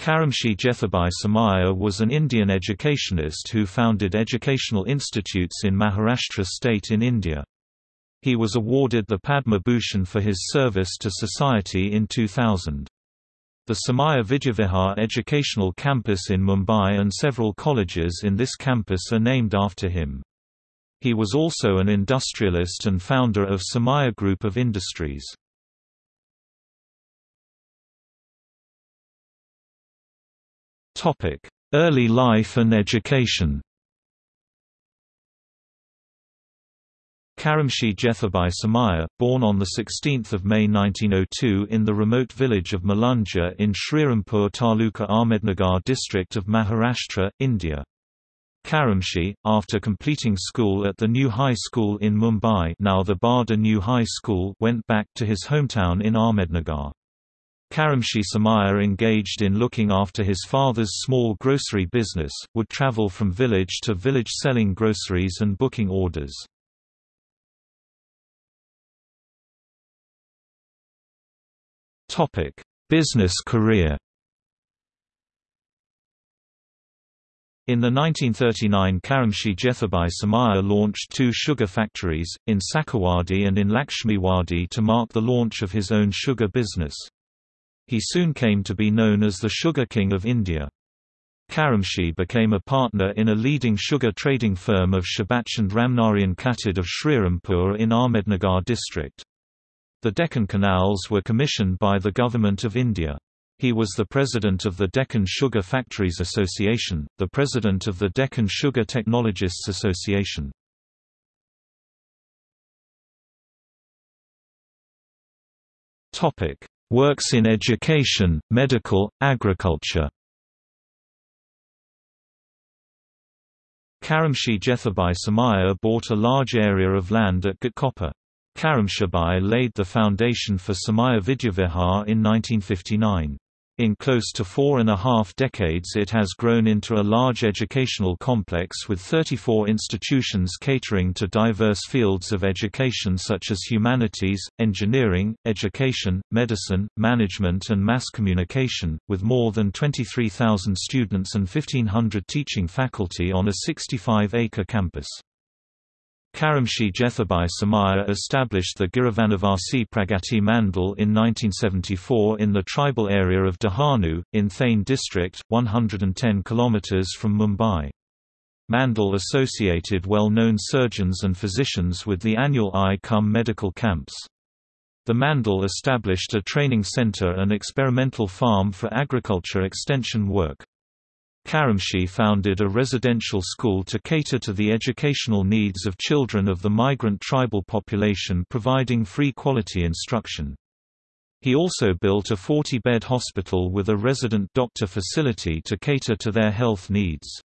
Karamshi Jethabai Somaiya was an Indian educationist who founded educational institutes in Maharashtra state in India. He was awarded the Padma Bhushan for his service to society in 2000. The Somaiya Vidyavihar Educational Campus in Mumbai and several colleges in this campus are named after him. He was also an industrialist and founder of Somaiya Group of Industries. Early life and education Karamshi Jethabai Somaiya, born on 16 May 1902 in the remote village of Malunja in Srirampur Taluka Ahmednagar district of Maharashtra, India. Karamshi, after completing school at the New High School in Mumbai now the Bharda New High School went back to his hometown in Ahmednagar. Karamshi Somaiya engaged in looking after his father's small grocery business, would travel from village to village selling groceries and booking orders. Business career. In the 1939 Karamshi Jethabai Somaiya launched two sugar factories, in Sakarwadi and in Lakshmiwadi to mark the launch of his own sugar business. He soon came to be known as the Sugar King of India. Karamshi became a partner in a leading sugar trading firm of Shabachand Ramnarayan Khatid of Srirampur in Ahmednagar district. The Deccan Canals were commissioned by the Government of India. He was the president of the Deccan Sugar Factories Association, the president of the Deccan Sugar Technologists Association. Works in education, medical, agriculture Karamshi Jethabhai Somaiya bought a large area of land at Ghatkopar. Karamshabhai laid the foundation for Somaiya Vidyavihar in 1959. In close to four and a half decades it has grown into a large educational complex with 34 institutions catering to diverse fields of education such as humanities, engineering, education, medicine, management and mass communication, with more than 23,000 students and 1,500 teaching faculty on a 65-acre campus. Karamshi Jethabai Somaiya established the Girivanivasi Pragati Mandal in 1974 in the tribal area of Dahanu, in Thane district, 110 km from Mumbai. Mandal associated well-known surgeons and physicians with the annual I-Cum medical camps. The Mandal established a training center and experimental farm for agriculture extension work. Karamshi founded a residential school to cater to the educational needs of children of the migrant tribal population providing free quality instruction. He also built a 40-bed hospital with a resident doctor facility to cater to their health needs.